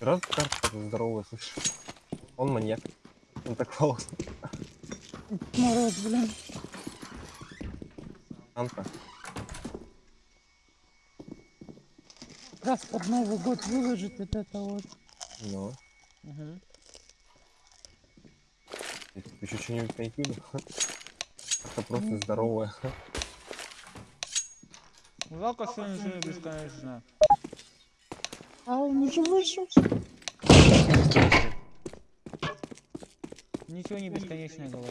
Раз карта здоровая, слышишь? Он маньяк. Он так волос. Мороз, блин. Санта. Раз под Новый год выложит вот это вот. Ну. Угу. Ты еще что-нибудь найти? Это просто здоровая. Жалко, что ничего не бесконечно. А он уже вышел. Ничего не бесконечное говорю.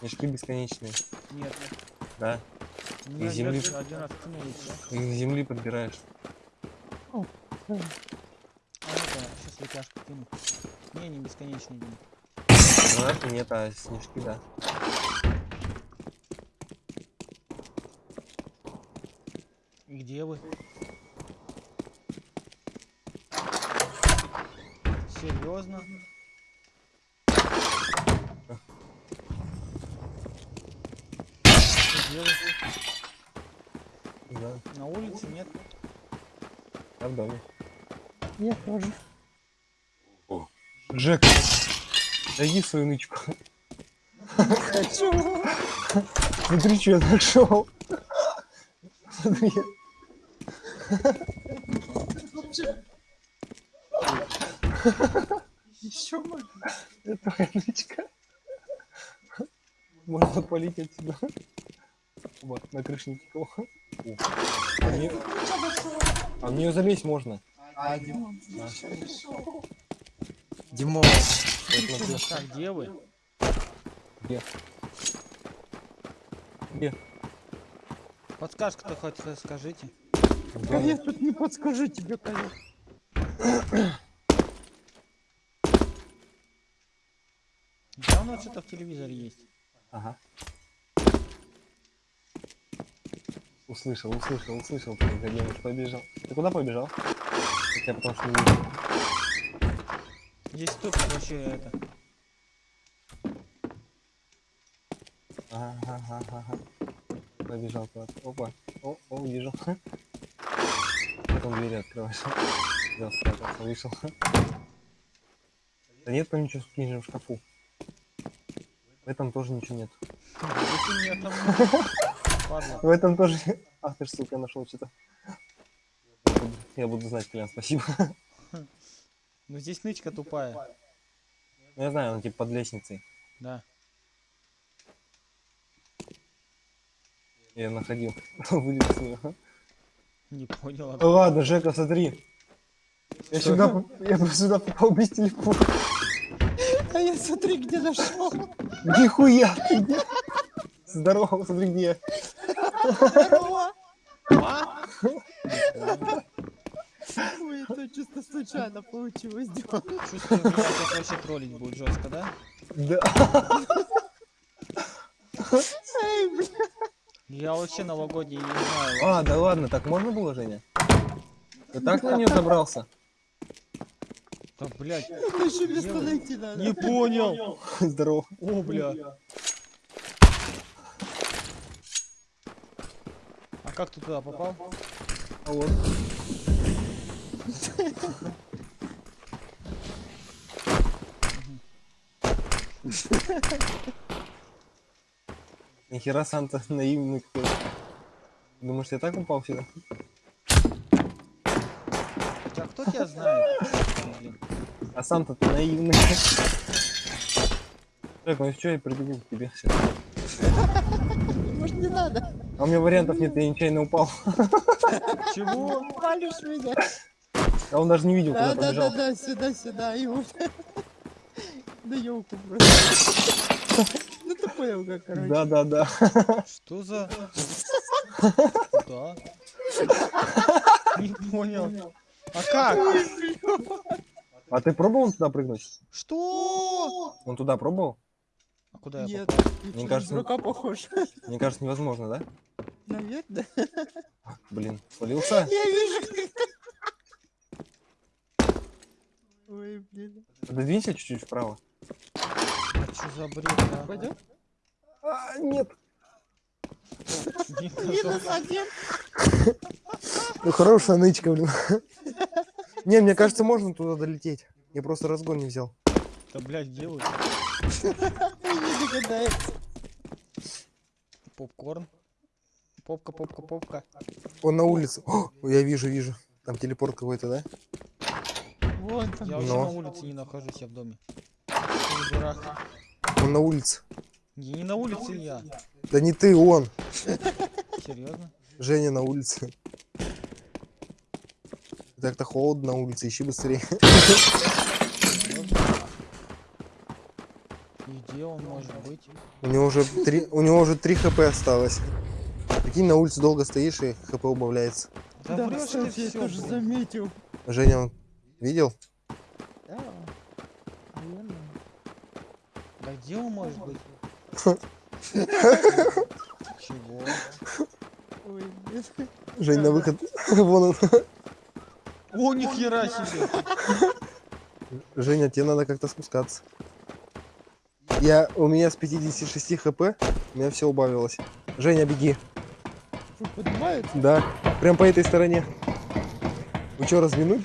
Мешки бесконечные. Нет. Да. У меня земли- один раз. Их с земли подбираешь. О, да. А ну-ка, сейчас вытяжку кину. Не, не бесконечный день. Гранаты нет, а снежки, да. И где вы? Вы? Да, На улице нет? я в доме. Я тоже. Джек, дай свою нычку. Хочу. Смотри, что я нашел. Смотри. Еще можно. Это твоя нычка. Можно полить отсюда. Вот, на крыше никакого. О, А в неё- а в нее залезть можно. А, Димон, Да. Димон. Так, где вы? Где? Где? Подсказка-то хоть скажите. А я тут не подскажу тебе, конечно. Давно что-то в телевизоре есть. Ага. Услышал, услышал, услышал, гаденыш побежал. Ты куда побежал? Я потому что не вижу. Здесь тут вообще это. Ага, ага, ага. Побежал куда-то. Опа. О, о, вижу. Потом двери открываешь. Взял, спрятался, вышел. Да нет там ничего в книжном шкафу. В этом тоже ничего нет. В этом тоже... Ах ты ж, сука, я нашел что-то. Я буду- знать, Колян, спасибо. Ну здесь нычка тупая. Ну, я знаю, он типа под лестницей. Да. Я находил. Вылез с нее. Не понял. Ладно, Жека, смотри. Я сюда, я бы сюда попал без телефона. А я смотри, где нашел. Нихуя! ты где? Здорово, смотри где. я. Здорово. Ой, это чисто случайно получилось. Димон. Чувствую, сейчас вообще троллить будет жестко, да? Да. Эй, блин. Я вообще новогодний не знаю. А, да ладно, так можно было, Женя? Ты так на нее забрался? Да, блядь. Еще место найти надо. Не понял. Здорово. О, бля. А как ты туда попал? А вот. Нихера Санта наивный какой. Думаешь, я так упал сюда? Хотя кто тебя знает? Блин. А Санта-то наивный. Так, ну что, я прибегу к тебе сейчас. Может не надо. А у меня вариантов нет, я нечаянно упал. Чего? Палишь меня. А он даже не видел, Да, куда да, да, побежал. да, сюда, сюда, и вот. Да елку просто. Ну ты понял, как, короче. Да, да, да. Что за... Куда? Не понял. А как? А ты пробовал туда прыгнуть? Что? Он туда пробовал? А куда я Нет, попал? ты Мне кажется, дурака похож. Мне кажется, невозможно, да? Наверное. Блин, свалился? Я вижу. Ой, блин. Пододвинься чуть-чуть вправо. А что за бред, а? Пойдет? А, нет. Минус один. Ну, хорошая нычка, блин. Не, мне кажется, можно туда долететь. Я просто разгон не взял. Да, блядь, делают. Не догадается. Попкорн. Попка, попка, попка. Он на улице. О, я вижу, вижу. Там телепорт какой-то, да? Вон там. Я вообще на улице не нахожусь, я в доме. Он на улице. Я не на улице я. Да не ты, он. Серьезно? Женя на улице. Так-то холодно на улице, ищи быстрее. И где он может быть? У него уже три, у него уже три хп осталось. Прикинь, на улице долго стоишь и хп убавляется. Да, Да, врешь ты кстати, я тоже блин. заметил. Женя, он видел? Да. Наверное. Да где он может быть? Чего? Ой, нет. Жень, на выход. Вон он. О, нихера себе! Женя, тебе надо как-то спускаться. Я, у меня с 56 хп, у меня все убавилось. Женя, беги. Что, поднимается? Да, прям по этой стороне. Вы что, разминулись?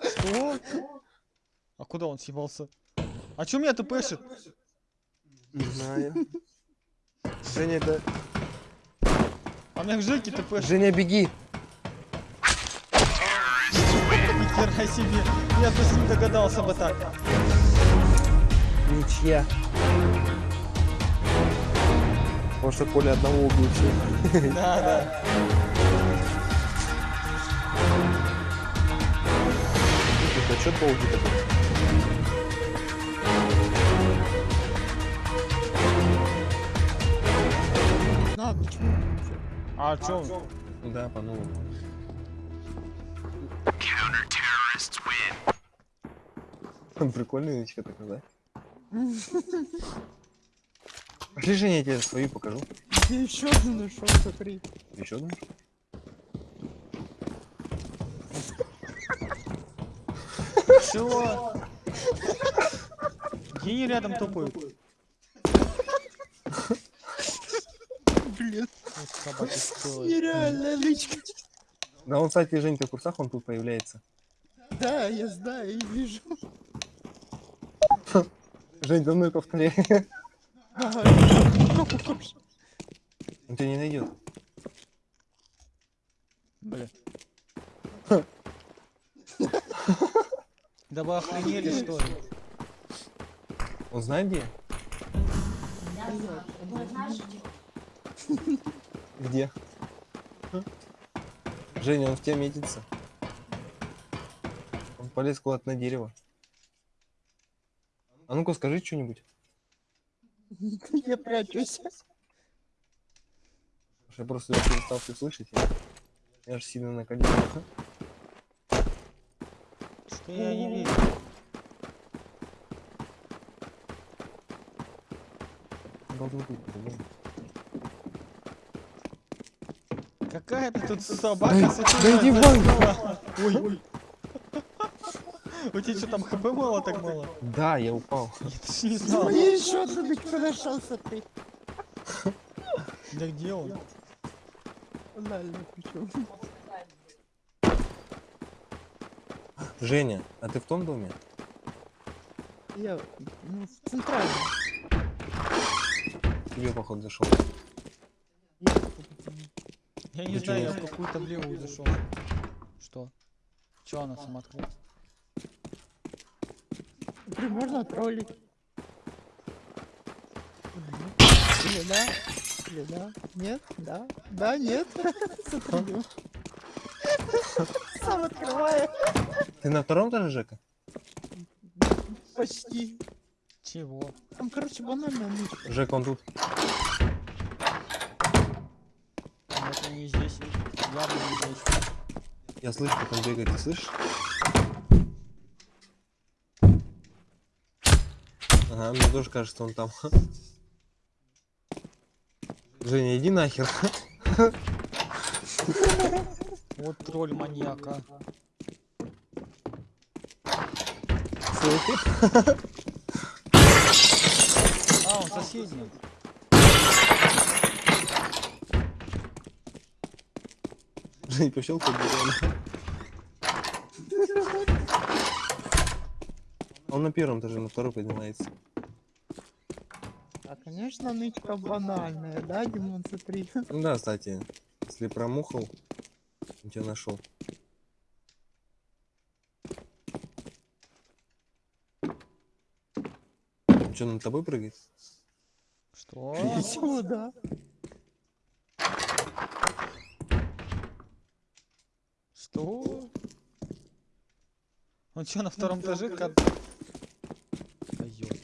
Что? А куда он съебался? А чё меня тпшит? Не знаю. Женя, это... А меня к Жеке тпшит. Женя, беги. Нихера себе! Я просто не догадался бы так. Ничья. Потому что Коля одного убил всех. Да, да. Это что долгий такой? А, почему? А чё? Да, по новому. Прикольная нычка такая, да? Пошли, Женя, я тебе свою покажу. Я еще одну нашел, смотри. Еще одну? Чего? Гений рядом тупой. Блин, нереальная лычка. Да он, кстати, Женька в курсах, он тут появляется. Да, я знаю и вижу. Жень, за мной повторяй. Ага, похож. Он тебя не найдет. Бля. Да вы охренели что ли? Он знает где? Где? Женя, он в тебя метится. Он полез куда-то на дерево. А ну-ка скажи что-нибудь. Я прячусь. Я просто перестал все слышать. Я, же сильно накалил. Что я не вижу? Должен быть, по-любому. Какая-то тут собака с. Ой, ой. У тебя что там хп мало так мало? Да, я упал. Я даже не знал. Я еще одну лычку нашел, смотри. Да где он? Ладно, причем. Женя, а ты в том доме? Я ну, в центральном. Тебе, походу, зашел. Я не Ты знаю, я в какую-то в левую зашел. Что? Че она сама открыла? Блин, можно троллить. Или да? Или да? Нет? Да? Да? Нет? Сам открываю. Ты на втором этаже, Жека? Почти. Чего? Там, короче, банальная нычка. Жека, он тут. Ну, Это не здесь. Явно не здесь. Я слышу, как он бегает, ты слышишь? Ага, мне тоже кажется, он там. Женя, иди нахер. Вот тролль маньяка. А, он соседний. Жень, пощелкай. Он на первом этаже, на второй поднимается. Конечно, нычка банальная, да, Димон, смотри. Ну да, кстати, если промухал, он тебя нашел. Что, над тобой прыгает? Что? Чего, да? Что? Он что, на втором этаже? Как... Да ёп.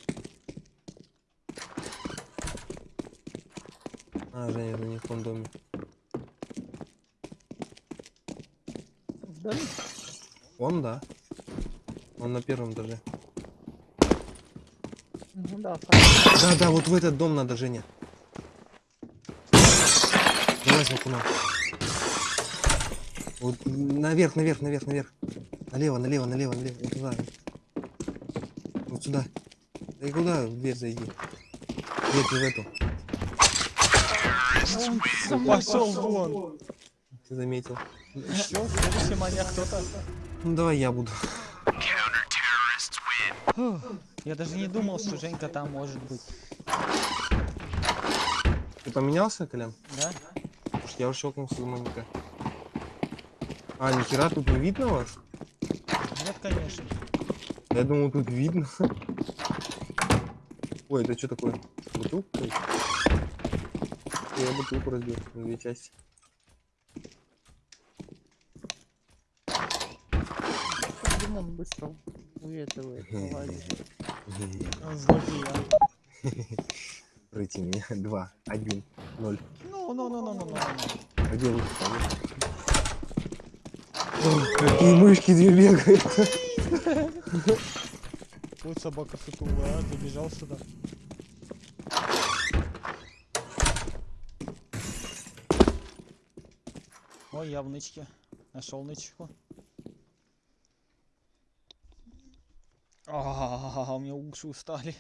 А, Женя, это не в том доме. Да, Он, да. Он на первом этаже. ну да, Да, да, вот в этот дом надо, Женя. Давай окуном. Вот наверх, наверх, наверх, наверх. Налево, налево, налево, налево. Вот туда. Вот сюда. Да и куда? В дверь зайди. Дверь ты в эту. Пошел вон. Ты заметил. Еще следующий маньяк кто-то. Ну давай я буду. Я даже не думал, что Женька там может быть. Ты поменялся, Колян? Да? Потому что я уже щелкнулся за моника. А, нихера тут не видно вас? Нет, конечно. Я думал, тут видно. Ой, это что такое? Бутылка? Я бутылку разбил на две части. Димон быстро уветывает. вылазит. Злодея. Пройти меня. Два, один, ноль. Ну, ну, ну, ну, ну, ну, ну. А где лучше какие мышки две бегают. Вот собака сутулая, а, ты бежал сюда. Ой, я в нычке. Нашел нычку. А, у меня уши устали.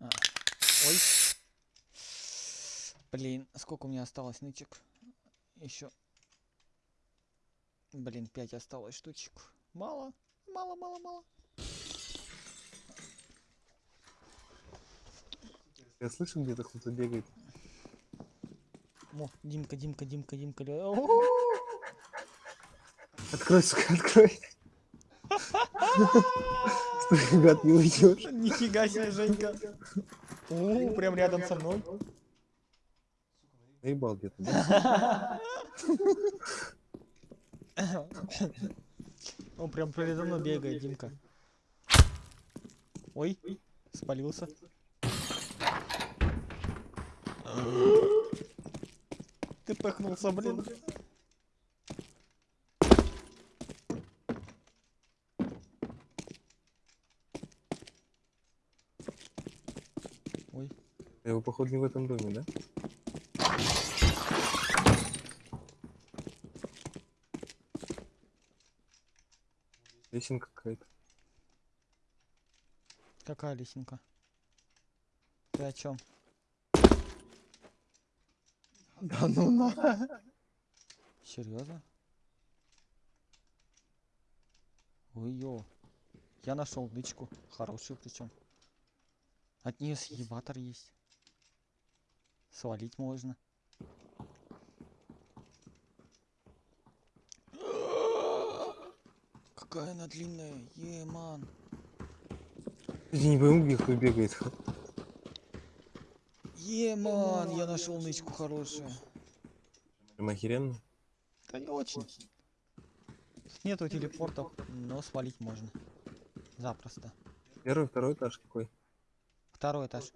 А, Ой. Блин, сколько у меня осталось нычек? Еще. Блин, 5 осталось штучек. Мало, мало, мало, мало. Я слышу, где-то кто-то бегает. О, Димка, Димка, Димка, Димка. О, Открой, сука, открой. Стой, гад, не уйдешь. Нифига себе, Женька. О, прям рядом со мной. Наебал где-то? Он прям передо мной бегает, Димка. Ой, спалился. Ты пыхнулся, блин. Ой, его, походу, не в этом доме, да? Лесенка какая-то. какая лесенка? Ты о чем? Да ну на. Серьезно? Ой, ё. Я нашел нычку. Хорошую причем. От нее съебатор есть. Свалить можно. Какая она длинная, еман. Я не пойму, где кто бегает. Еман, я нашел нычку хорошую. Прям охеренно. Да не очень. Нету телепортов, но свалить можно. Запросто. Первый, второй этаж какой? Второй этаж.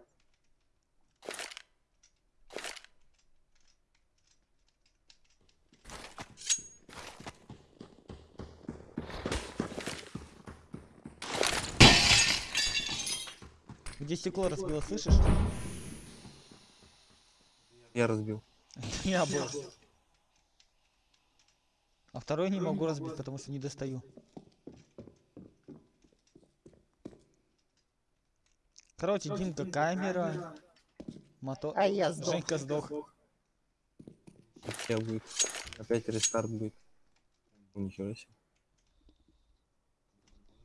Где стекло разбило, слышишь? Я разбил. Я был. А второй не могу разбить, потому что не достаю. Короче, Димка, камера. Мото... А я сдох. Женька сдох. Сейчас будет. Опять рестарт будет. Нихера себе.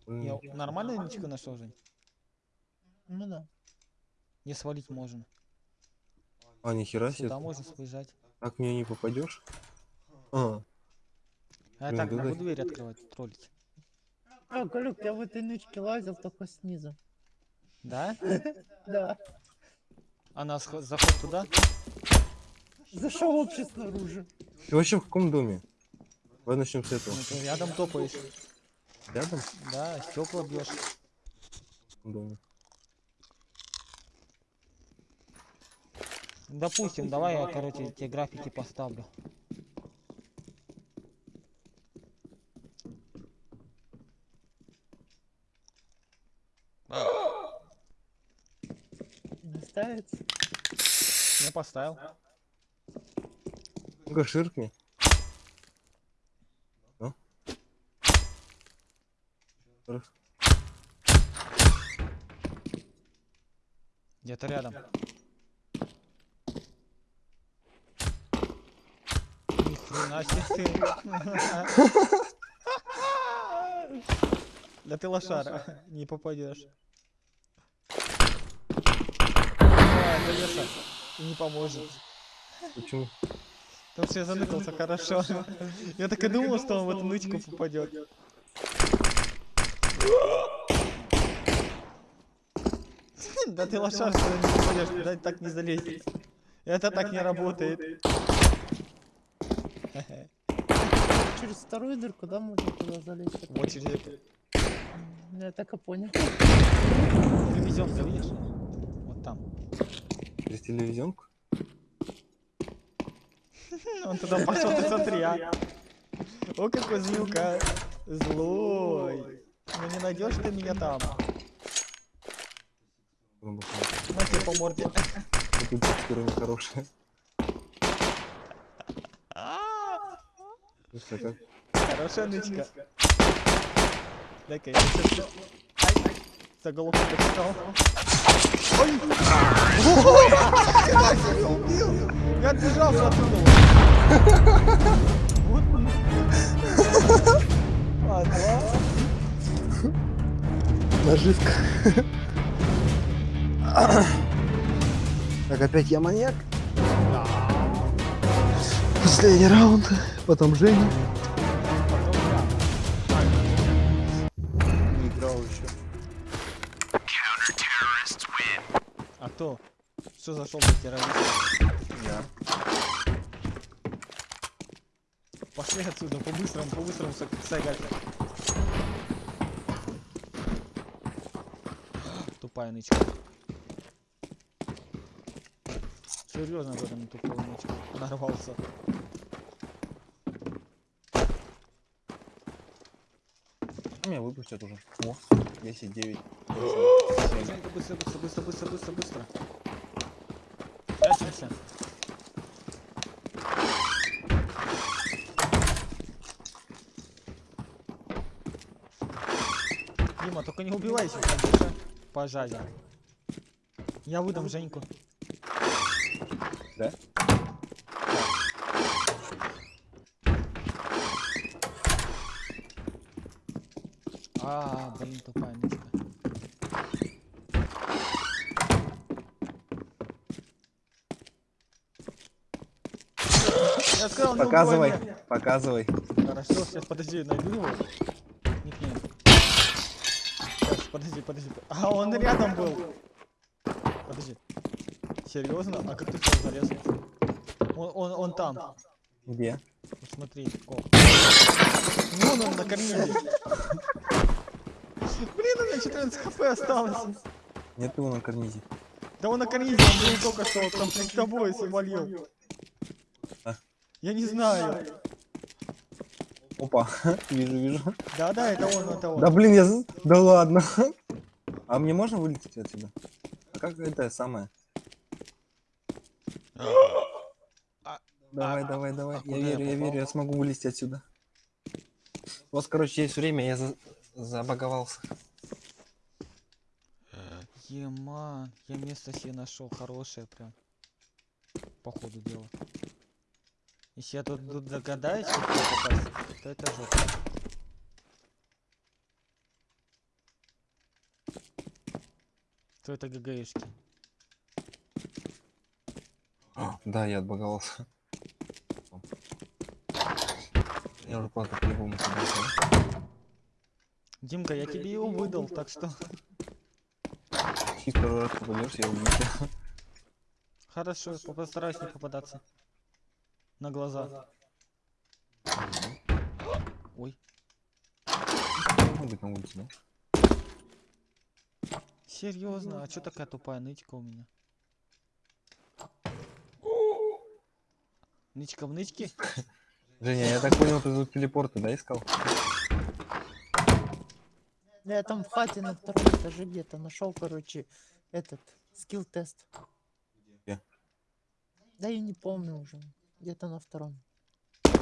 Я Блин, нормальную ничку нашел, Жень? Ну да. Не свалить можно. А, нихера себе. Сюда можно сбежать. Так в нее не попадешь. А, А я Блин, так да могу да. дверь открывать, троллить. А, Галюк, я в этой нычке лазил только снизу. Да? Да. А нас хо- заход туда? Зашел вообще снаружи. ты вообще в каком доме? Давай начнем с этого. Ну, рядом топаешь. Рядом? Да, стекла бьешь. В каком доме? Допустим, давай я, короче, тебе графики поставлю. Не ставится. Я поставил. Ну-ка, ширкни. Ну? Где-то рядом. Ни хрена себе ты. Да ты лошара, не попадешь. Не поможет. Почему? Потому что я заныкался хорошо. Я так и думал, что он в эту нычку попадет. Да ты лошар, что не попадешь, да так не залезет. Это так не работает. Через вторую дырку, да, можно туда залезть? Вот через эту. Я так и понял. Телевизионка, видишь? Вот там. Через телевизионку? Он туда пошел, ты смотри, а. О, какой змеюка. Злой. Ну не найдешь ты меня там. На тебе по морде. Тут текстура как? Хорошая нычка. Дай-ка я сейчас... Ай, за голову достал. Ой! Я отбежался оттуда. Вот. Ага. Наживка. Так, опять я маньяк. Последний раунд. Потом Женя. Не играл еще. А кто? Что зашел за террорист? Я. Пошли отсюда, по-быстрому, по-быстрому са- сагать. Тупая нычка. Серьезно говорю, на тупую нычку. Нарвался. Меня выпустят уже. О, 10, 9. Женька, быстро, быстро, быстро, быстро, быстро, быстро. Прячемся. Дима, только не убивайся, конечно, пожазе. Я выдам Женьку. Да? А, блин, тупая нычка. Показывай, меня. показывай. Хорошо, сейчас подожди, найду его. Никнейм. Сейчас, подожди, подожди. А, он рядом был. Подожди. Серьезно? А как ты сюда залез? Он, он, он там. Где? Смотри, ко. Вон он на карнизе. Блин, у меня 14 хп осталось. Нет его на карнизе. Да он на карнизе, он был только что там с тобой свалил. Я не знаю. Опа, вижу, вижу. Да-да, это он, это он. Да блин, я... Да ладно. А мне можно вылететь отсюда? А как это самое? А- Давай, а- давай, а давай. Я верю, я верю, я смогу вылезти отсюда. У вас, короче, есть время, я за- забаговался. Ема, я место себе нашел хорошее прям. по ходу дела. Если я тут, тут догадаюсь, попасть, то это жопа. То это ГГшки. Да, я отбаговался. Я уже просто по-любому. Димка, я тебе его выдал, так что... Чисто второй раз попадешь, я убью тебя. Хорошо, постараюсь не попадаться. На глаза. Ой, Может быть на улице, да? серьезно, а чё такая тупая нычка у меня? Нычка в нычке? Женя, я так понял, ты тут телепорты, да, искал? Я там в хате на втором этаже где-то нашел, короче, этот скилл-тест. Где? Да я не помню уже. Где-то на втором.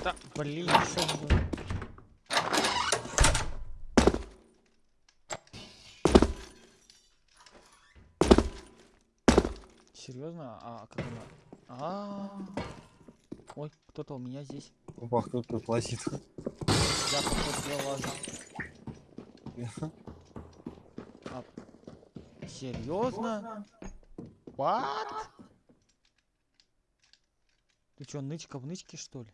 Да, блин. Нашел был. Серьезно? А как она? А, Ой, кто-то у меня здесь. Опа, кто тут лазит? Я походу лазу. А, серьезно? What? Ты чё, нычка в нычке что ли?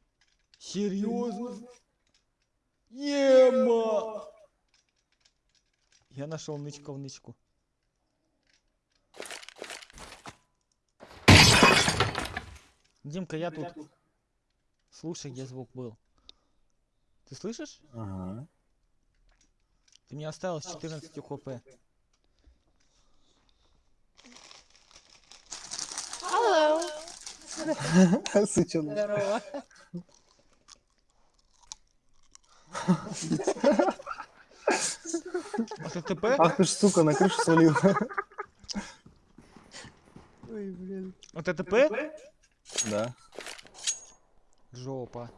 Серьезно? Ема! Я нашел нычка в нычку. Димка, я тут. Слушай, где звук был. Ты слышишь? Ага. Ты мне оставил с 14 хп. Сычон. Здорово. А ты ТП? Ах ты ж, сука, на крышу свалил. Ой, блин. Вот это ТП? Да. Жопа.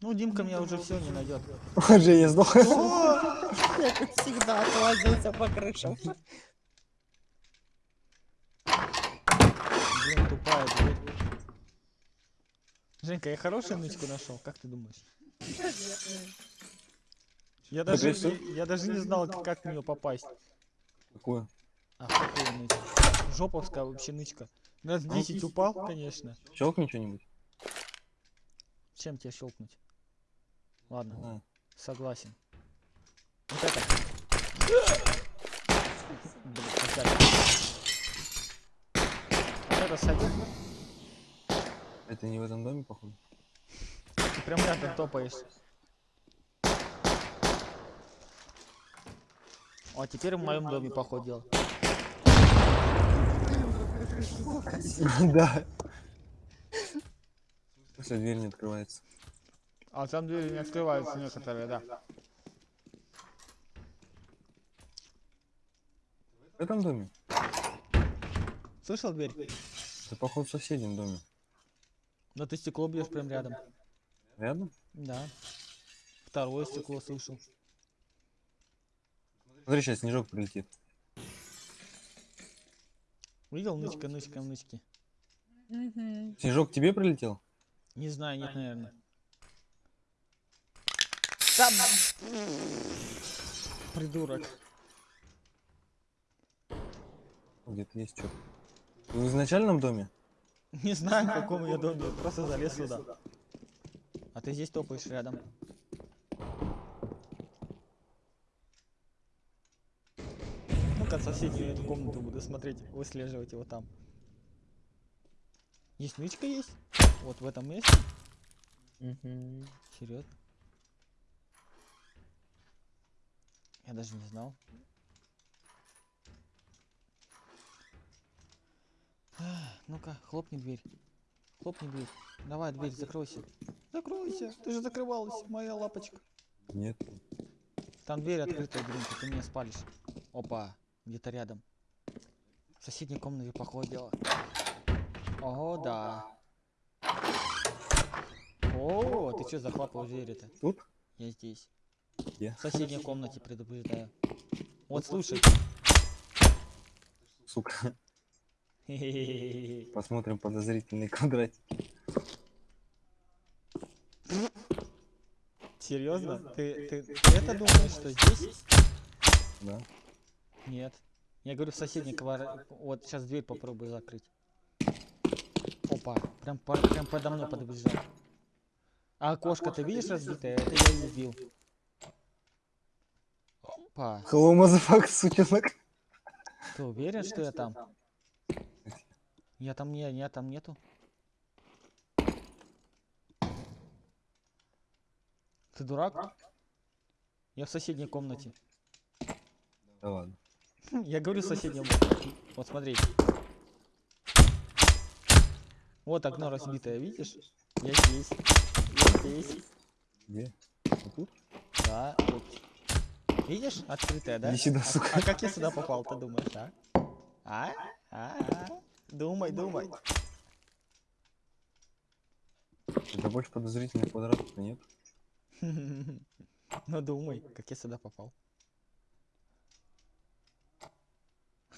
Ну, Димка меня уже все не найдет. Женя сдох. Я как всегда отвозился по крышам. Дверь. Женька, я хорошую нычку нашел, как ты думаешь? Я даже, не- я даже не знал, как в нее попасть. Какую? А, какую нычку? Жоповская вообще нычка. Раз 10 упал, конечно. Щелкни что-нибудь. Чем тебе щелкнуть? Ладно, А. согласен. Вот это. Блин, опять. Вот это садик. Это не в этом доме, походу. Ты прям рядом топаешь. О, теперь в моем доме походил. Да. Все, дверь не открывается. А там двери не открываются некоторые, да. В этом доме? Слышал дверь? Это, походу, в соседнем доме. Но ты стекло бьешь прям рядом. Рядом? Да. Второе стекло слышал. Смотри, сейчас снежок прилетит. Видел нычка, нычка, нычки? Мгм. Снежок к тебе прилетел? Не знаю, нет, наверное. Там! Придурок. Где-то есть что-то. В изначальном доме? Не знаю, в каком я доме, просто залез сюда. А ты здесь топаешь рядом. Ну-ка, соседнюю эту комнату буду смотреть, выслеживать его там. Есть нычка есть? Вот в этом месте? Мгм. Серьезно? Я даже не знал. Ну-ка, хлопни дверь. Хлопни дверь. Давай, дверь, закройся. Закройся. Ты же закрывалась, моя лапочка. Нет. Там дверь открытая, Гринка, ты меня спалишь. Опа, где-то рядом. В соседней комнате походила. Ого, да. О, ты что захлопал дверь-то? Тут? Я здесь. Где? В соседней комнате предупреждаю. Вот слушай. Сука. Посмотрим подозрительный квадратик. Серьезно? Ты, ты, ты это думаешь, что здесь? Да. Нет. Я говорю, в соседней квартире. Вот сейчас дверь попробую закрыть. Опа, прям, по- прям подо мной подбежал. А окошко ты видишь разбитое? Это я убил. Опа. Hello, motherfucker, сучонок. Ты уверен, что я там? Я там не, я там нету. Ты дурак? Я в соседней комнате. Да ладно. Я говорю соседнем. Вот смотри. Вот окно разбитое, видишь? Я здесь. Я здесь. Где? Вот тут? Да, тут. Видишь? Открытое, да? Иди сюда, А- сука. А, как я сюда попал, ты думаешь, а? А? А? а? Думай, думай. Это больше подозрительный квадрат, нет? Ну думай, как я сюда попал.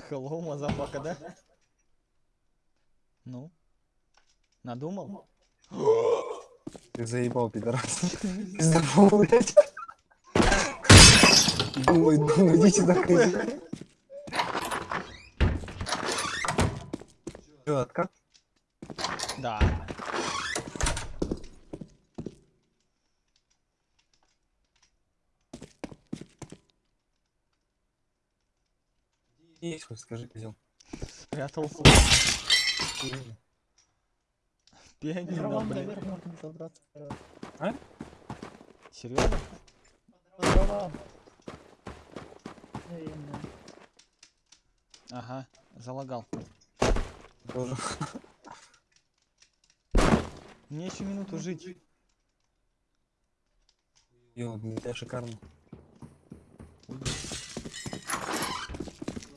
Hello, motherfucker, да? Ну? Надумал? Ты заебал, пидорас. Здорово, блядь. Думай, думай, иди сюда, откат? Да. Есть хоть, скажи, козел. Спрятался. Пианино, блин. забраться. Серьезно? Ага, залагал. Тоже. Мне еще минуту жить. Для тебя шикарно.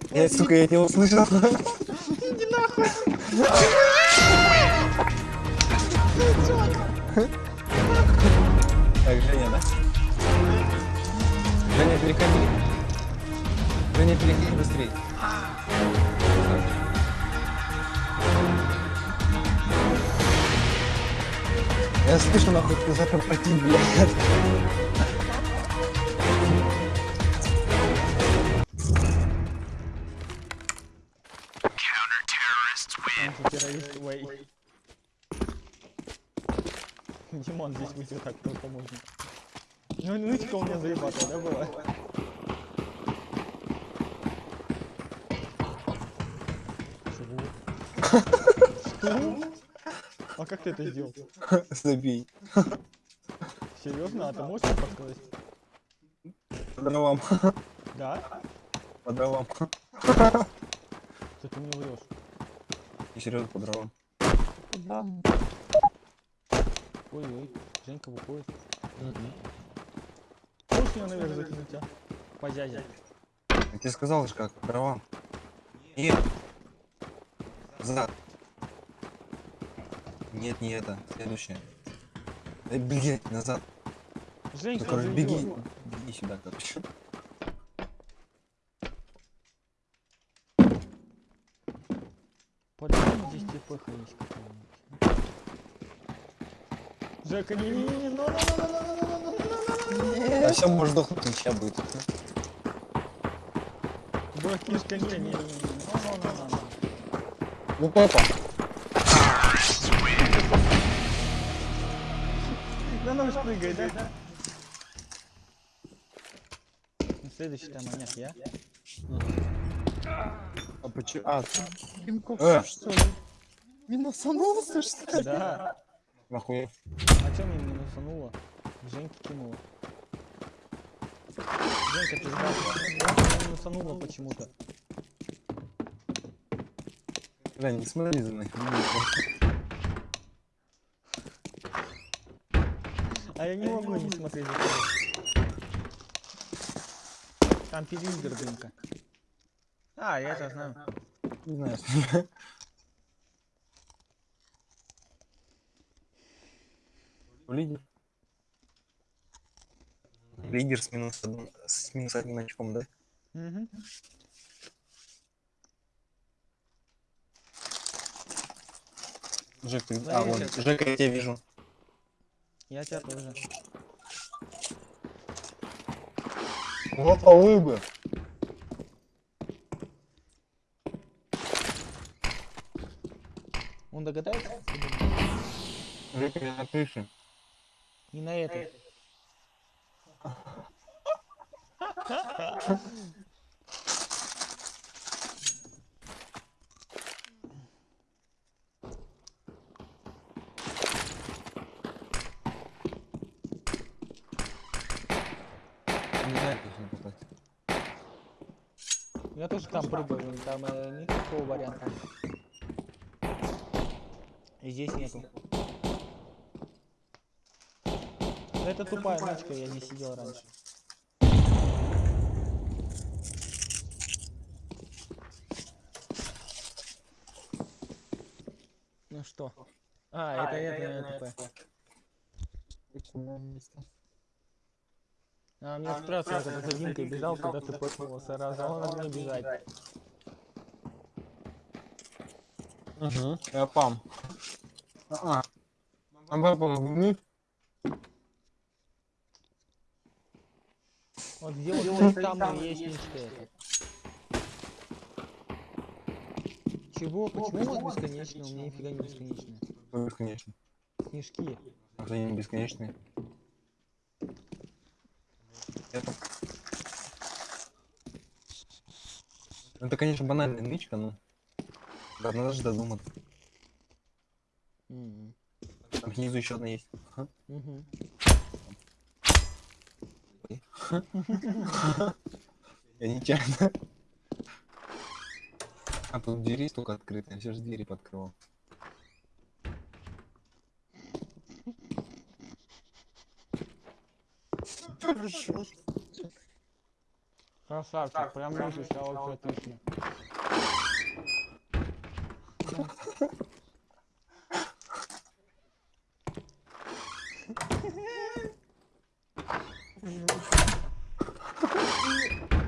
Я, сука, я тебя услышал. Так, Женя, да? Женя, переходи. Женя, переходи быстрее. Я слышу, нахуй, ты запер пойти, блядь. Антитеррорист Уэй. Димон здесь выйдет так только можно. Ну, нычка у меня заебатая, да, была? Чего? Что? А как ты это сделал? Забей. Серьезно? А ты можешь подсказать? По дровам. Да? По дровам. Ты, ты мне врешь. И серьезно, по дровам. Да. Ой-ой, Женька выходит. Можешь меня наверх закинуть, а? По дяде. Я тебе сказал же как, по дровам. Нет. Зад. Нет, не это. Следующее. Эй, блядь, назад. Ну, Женька, короче, заебёт. беги. Беги сюда, короче. По-любому здесь типа есть какая-нибудь. Жека, не-не-не, ну, А все, может сдохнуть, ничья будет. Братишка, не-не-не, ну-ну-ну-ну. Ну, папа. Да ну ж прыгай, да? Ну, Следующий там маньяк я. А почему? А, Пинков, Э. что ли? Минусанулся, что ли? Да. нахуй. А чё мне минусануло? Женьке кинула. Женька, ты сдался. Минусанула почему-то. Да, не смотри за мной. Я не могу не смотреть. Там телевизор, блинка. А, я это знаю. Не знаю. Лидер. Лидер с минус одним, с минус одним очком, да? Мгм. Жек, ты... Да, А, вон. Жека, я тебя вижу. Я тебя тоже. Опа, улыбы. Он догадается? Я на крыше. Не на этой. Не знаю, как сюда попасть. Я тоже там прыгаю, там э, никакого варианта. И здесь нету. Это тупая нычка, я не сидел раньше. Ну что? А, это это, это, тупая. А, мне спрашивают, когда за Димкой бежал, когда ты проснулся раз, а он от меня бежать. Угу. Я пам. А. А папа, вниз. Вот где вот там есть это. Чего? Почему вот бесконечно? У меня нифига не бесконечно. Бесконечно. Снежки. Они не бесконечные. Это... Ну, Это, конечно, банальная нычка, но... Да, надо же додуматься. Мгм. Там снизу еще одна есть. Ага. Я нечаянно. А тут двери столько открыты, я все же двери подкрывал. Красавчик, прям лучше, а вообще отлично.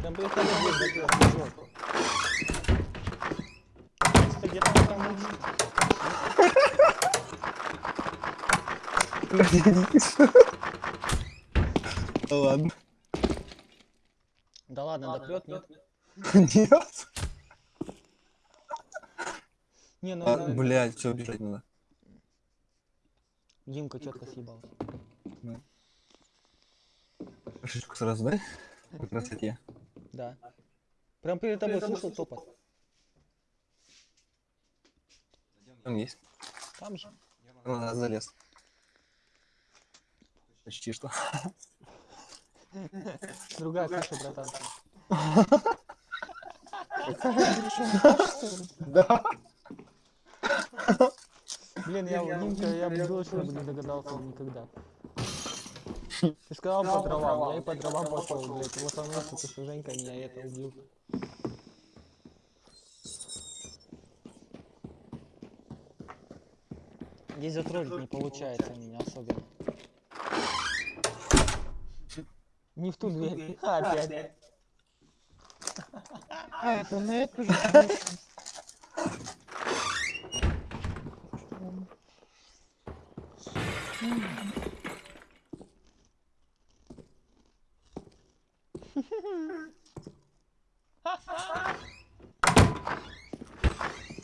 Там просто дверь закрыла, дружок. Что, где там? Ладно. Да допрет, нет? Нет. Не, ну А, блядь, все, бежать надо. Димка четко съебал. Шишку сразу, да? По красоте. Да. Прям перед тобой слышал топот. Там есть. Там же. Ладно, залез. Почти что. Другая крыша, братан. Да. Блин, я, Димка, я бы точно бы не догадался никогда. Ты сказал по дровам, я и по дровам пошел, блядь. Вот он что ты что Женька меня это убил. Здесь затроллить не получается у меня особенно. Не в ту дверь. Опять. А, это на эту же.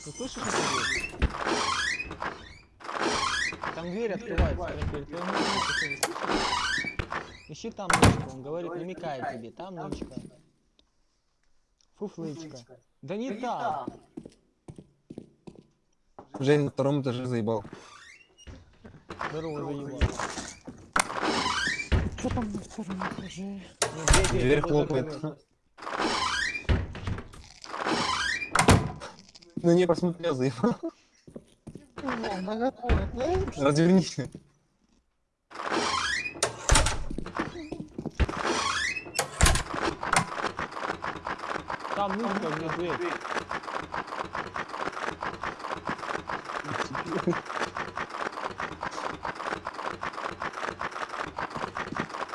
Ты слышишь дверь? Там дверь открывается слышишь? Ищи там нычку, он говорит, намекает тебе, там нычка. Фуфлычка. Да не там. Жень на втором этаже заебал. Здорово, заебал. Что там на втором этаже? Дверь хлопает. Ну не посмотрел, заебал. Развернись. Там где дверь.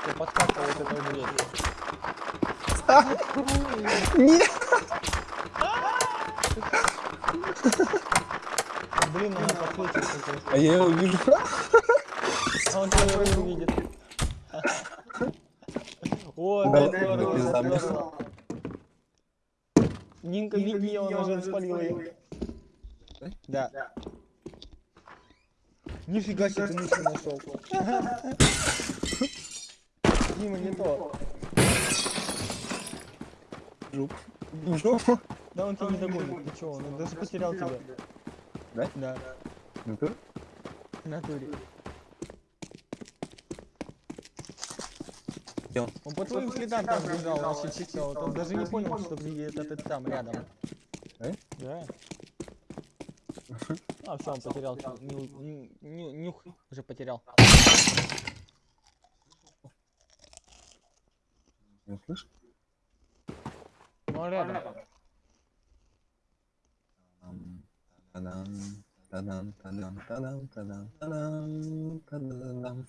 Ты подкатывал вот эту дверь. Нет. Блин, она какой-то. А я его вижу. А он тебя не увидит. О, Да, да, здорово, здорово. Нинка, беги, он уже спалил ее. Да. Нифига себе ты мышку нашел. Дима, не то. Жуп. Вижу. Да он тебя не догонит, ты чего, он даже потерял тебя. Да? Да, в натуре. Он? Он по твоим следам там бежал, вообще вот он даже не понял, что ты это ты там рядом. Да? Да. А, все, он потерял нюх, уже потерял. Не слышишь? Ну, рядом. Тадам, тадам, тадам, тадам, тадам, тадам, тадам.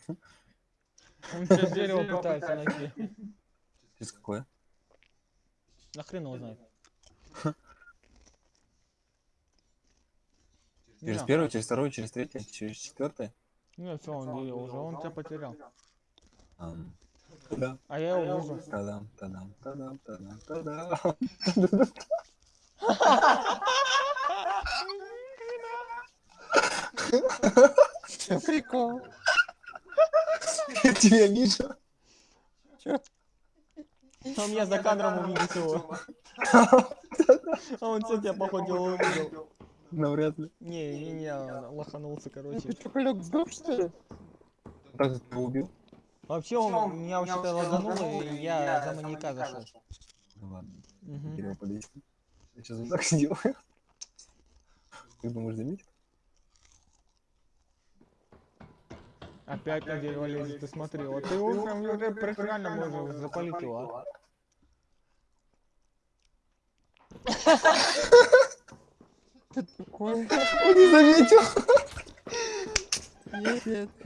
Он сейчас дерево пытается найти. Через какое? Нахрен его знает. Через первое, через второе, через третье, через четвертое? Не, все, он дерево уже, он тебя потерял. Тадам, А я его вижу. тадам, тадам, тадам, тадам, тадам. Прикол? Я тебя вижу. Он меня за кадром увидит его. А он все тебя походу увидел. Навряд ли. Не, не, не, лоханулся, короче. Ты чё, Колёк, сдох, что ли? Так ты убил? Вообще он меня вообще-то лагануло, и я за маньяка зашел. Ну ладно, дерево подойти. Я сейчас вот так сделаю. Ты думаешь, заметит? Опять на дерево лезет, ты смотри, вот ты его прям уже профессионально можешь запалить его, а. Он не заметил.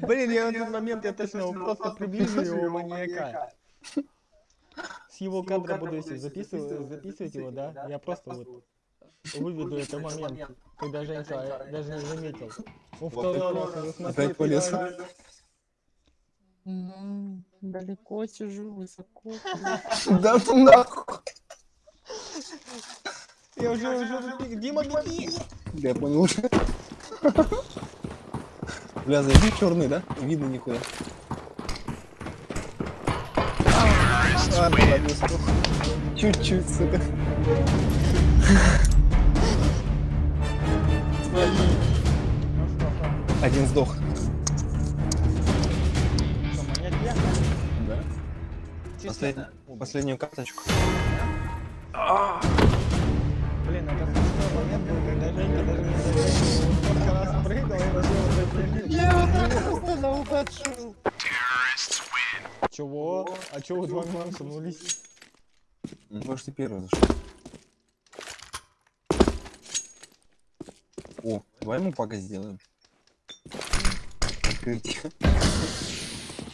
Блин, я в этот момент я точно просто приближу его маньяка. С его кадра буду если записывать, записывать его, да? Я просто вот выведу этот момент, когда Женька даже не заметил. Он второй раз уже смотри, Опять полез. Ну, далеко сижу, высоко. Да ну нахуй. Я уже, уже, Дима, беги! Я понял уже. Бля, зайди черный, да? Видно никуда. Сдох. Чуть-чуть, сука. Один сдох. Послед- Последнюю карточку. Блин, это смешной момент был, когда Женька даже не заметил. Он сколько раз прыгал и. Я. Чего? А чего вы два минуса нулись? Ну, Может, ты первый зашел. О, давай ему пока сделаем. Открытие.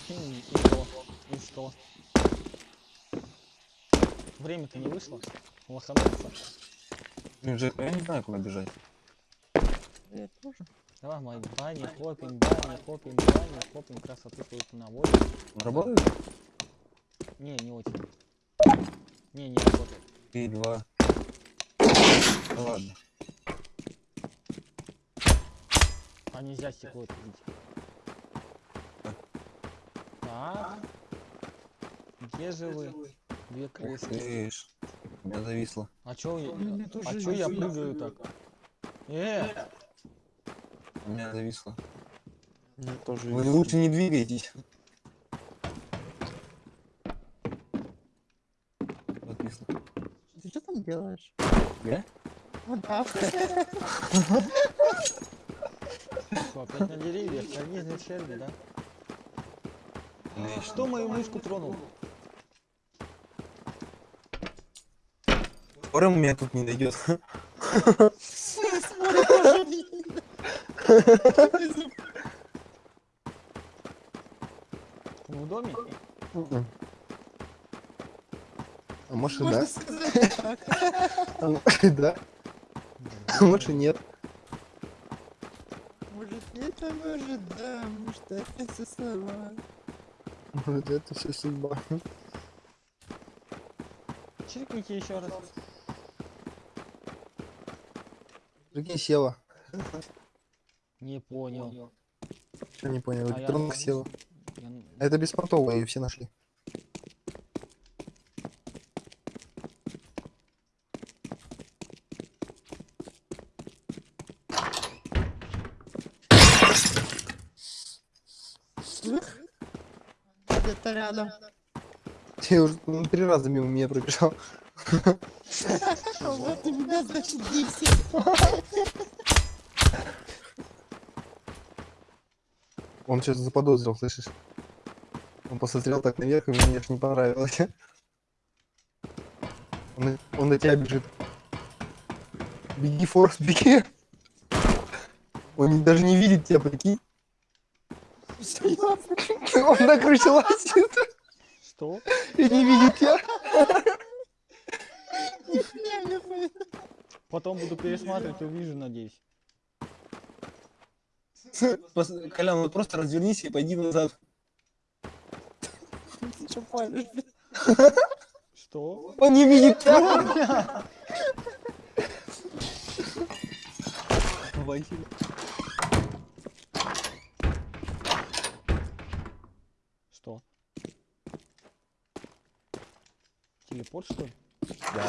Хм, И что? И что? Время-то не вышло. Лоханулся. Ну, же, я не знаю, куда бежать. Я тоже. Давай, мой бани, хлопим, бани, хлопим, бани, хлопим, красоту наводим. Он работает? Не, не очень. Не, не работает. Три, два. Да ладно. А нельзя стекло открыть. Так. Где же вы? Две крысы. ты ж. У меня зависло. А чё я... А чё я прыгаю так? Э, У меня зависло. У меня тоже Вы есть. лучше не двигайтесь. Зависло. Ты что там делаешь? Я? Ну да. что, опять на деревьях? Организм черви, да? Что мою мышку тронул? Скоро у меня тут не Вы в доме? А может и да? А может и да? А может и нет. Да может, да, может, это все слова. Вот это все судьба. Чиркните еще раз. Прикинь, села. Не понял. Что не понял? А я Электронка не- села. Я А Это беспонтовая, ее все нашли. Где-то рядом. Ты уже ну, три раза мимо меня пробежал. Вот у меня, значит, 10. Он что-то заподозрил, слышишь? Он посмотрел так наверх, и мне аж не понравилось. Он, на- он на тебя бежит. Беги, Форс, беги. Он даже не видит тебя, прикинь. Он на крыше лазит Что? и не видит тебя. Потом буду пересматривать увижу, надеюсь. Колян, вот просто развернись и пойди назад. Ты что палишь? Что? Он не видит тебя. Василий. Что? Телепорт, что ли? Да.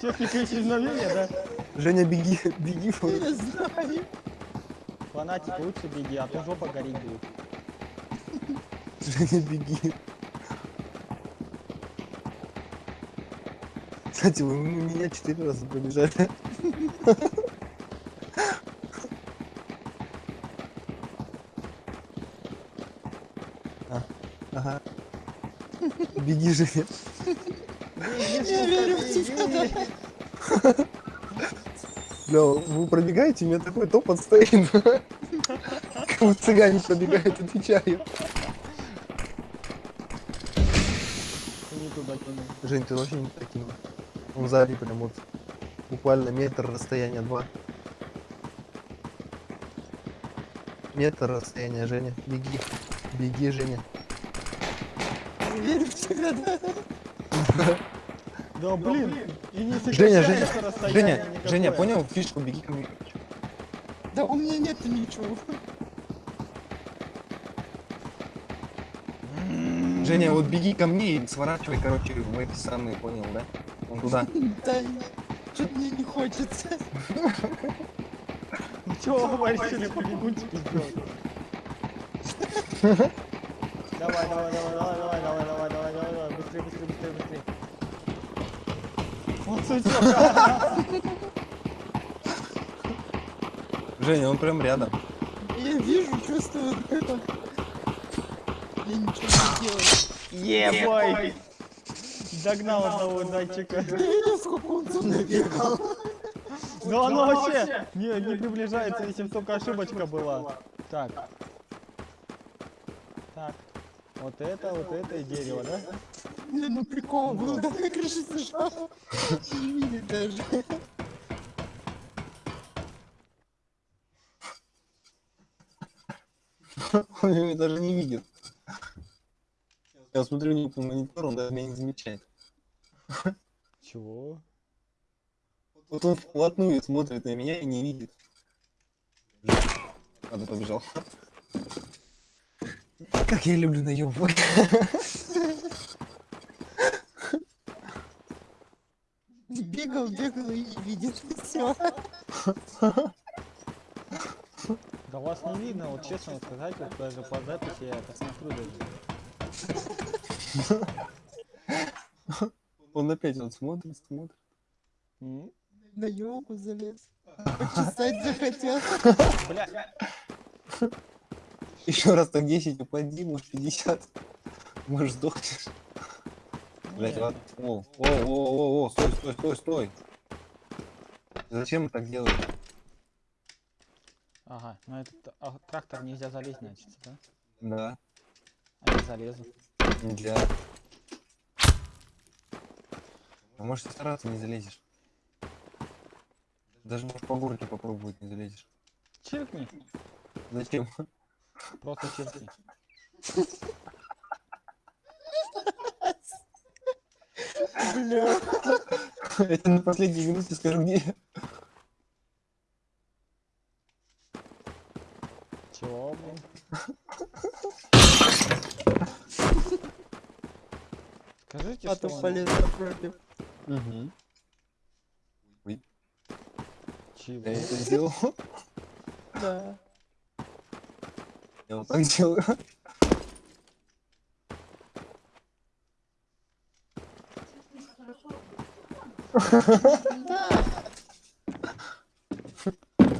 Техника исчезновения, да? Женя, беги, беги. Я знаю. Фанатик, лучше беги, а то жопа гореть будет. Женя, беги. Кстати, вы меня четыре раза пробежали. А, Ага. Женя. Я верю в тебя. Бля, вы пробегаете, у меня такой топот стоит. Как будто цыгане пробегают, отвечаю. Жень, ты вообще не таким. Он сзади прям вот буквально метр расстояния два. Метр расстояния, Женя. Беги. Беги, Женя. Я верю в тебя, да. Да блин, и не Женя, Женя, Женя. Женя, понял фишку? Беги ко мне. Да у меня нет ничего. Женя, вот беги ко мне и сворачивай, короче, в эти самые, понял, да? Вон туда. Да, что-то мне не хочется. Чего вы решили побегунчики сделать? Давай, давай, давай, давай, давай, давай, давай, давай, давай, давай, быстрее, быстрее, быстрее, быстрее. Вот сучок. Женя, он прям рядом. Я вижу, чувствую это. Я ничего не делаю. Ебой! Догнал одного видел, сколько он за мной бегал? Но оно вообще не, не приближается, если бы только ошибочка была. Так. Вот это, вот это и дерево, да? Не, ну прикол был, да, на крыше сижал. Не видит даже. Он меня даже не видит. Я смотрю по монитору, он даже меня не замечает. Чего? Вот он вплотную смотрит на меня и не видит. Ладно, побежал. Как я люблю наебывать. Бегал, бегал и не видит. Все. Да вас не видно, вот честно сказать, вот даже по записи я посмотрю даже. Он опять вот смотрит, смотрит. На елку залез. Почесать захотел. Бля, Еще раз так 10 упади, может 50. Может сдохнешь. Блять, ладно. О, о, о, о, стой, стой, стой, стой. Зачем так делаете? Ага, ну этот а, трактор нельзя залезть, значит, да? Да, А я залезу. нельзя. А может стараться не залезешь. Даже можешь по горке попробовать, не залезешь. Чиркни. Зачем? Просто чиркни. Бля. Я тебе на последней минуте скажу, где. Чего, блин? Скажите, А что то он- полез напротив. Угу. Чего? Я это сделал. Да. Я вот так делаю.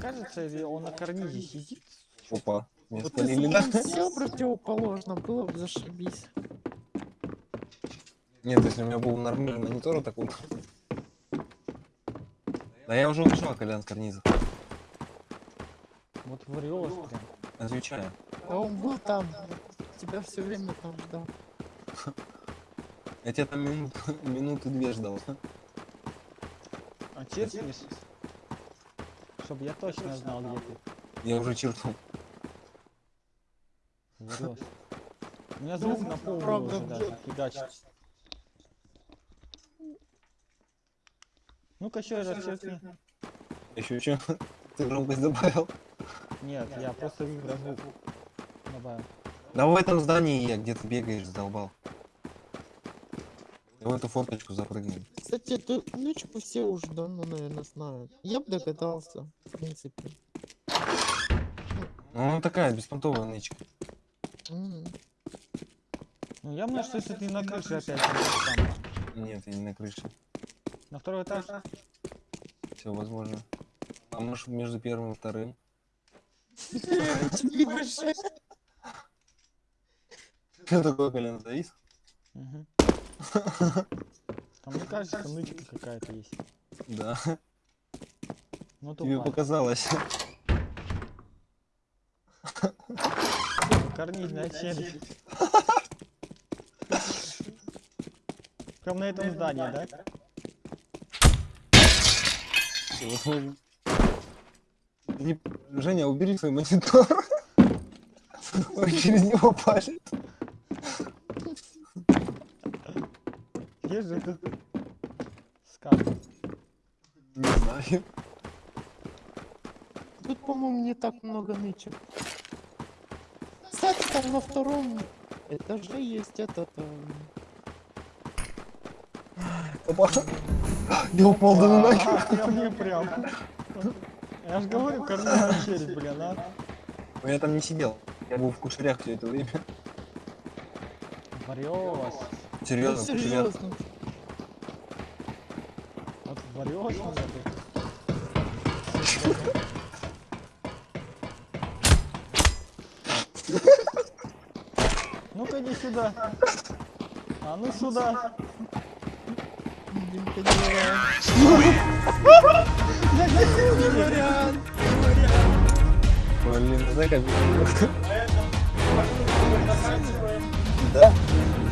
Кажется, он на карнизе сидит. Опа. Вот если бы все противоположно, было бы зашибись. Нет, если у меня был нормальный монитор, вот так вот. Да я уже ушел, Колян, с карниза. Вот врешь прям. Отвечаю. А он был там. Тебя все время там ждал. Я тебя там минут, минуты две ждал. А чиркнешь? Чтобы я точно знал, где ты. Я уже. Врешь. У меня звук на пол уже даже фигачит. Ну-ка еще раз чиркни. Еще что? Ты громкость добавил? Нет, я просто выбрал звук. Добавил. Да в этом здании я, где ты бегаешь, задолбал. Я в эту форточку запрыгнул. Кстати, эту нычку все уже давно, наверное, знают. Я бы догадался, в принципе. Ну, она такая, беспонтовая нычка. М. Ну явно, что если ты на крыше опять. Нет, я не на крыше. На второй этаж? Все возможно. А может между первым и вторым? Тебе Что такое, Колян, завис? Мгм. Там мне кажется, нычка какая-то есть. Да. Ну Тебе тупая. показалось. Карнизная челюсть. Прям на этом здании, да? Не- Женя, убери свой монитор. Он через него палит. Есть же тут скат. Не знаю. Тут, по-моему, не так много нычек. Кстати, там на втором этаже есть этот... эм, Опа. Я упал до ноги. А, прям не прям. Я ж говорю, карнизная челюсть, блин, а. Но я там не сидел. Я был в кушерях все это время. Да Серьезно, в кушерях. серьезно. Мне ты. Ну-ка иди сюда. А ну сюда. Димка, не вариант. Блин, знаешь, как Да?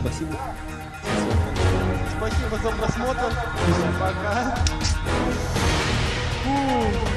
Спасибо. Спасибо за просмотр. Пока. Фу.